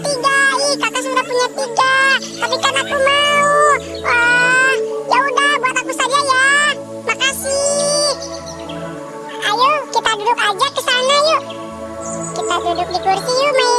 tiga ih kakak sudah punya tiga. Tapi kan aku mau. Wah ya udah buat aku saja ya. Makasih. Ayo kita duduk aja ke sana yuk. Kita duduk di kursi yuk main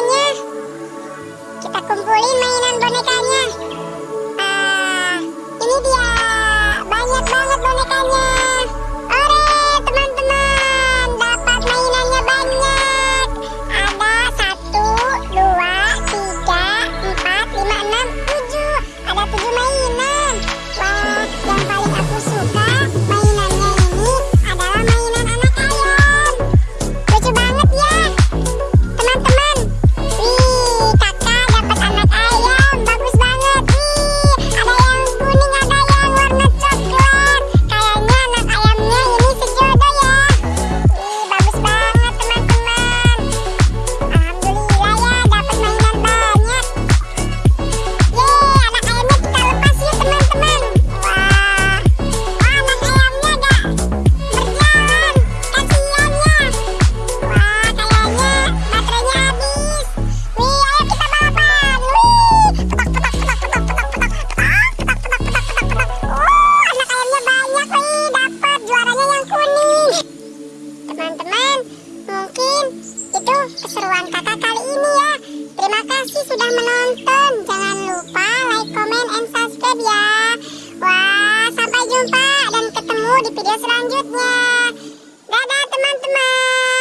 keseruan kakak kali ini ya. Terima kasih sudah menonton. Jangan lupa like, comment, and subscribe ya. Wah, sampai jumpa dan ketemu di video selanjutnya. Dadah teman-teman.